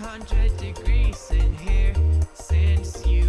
100 degrees in here since you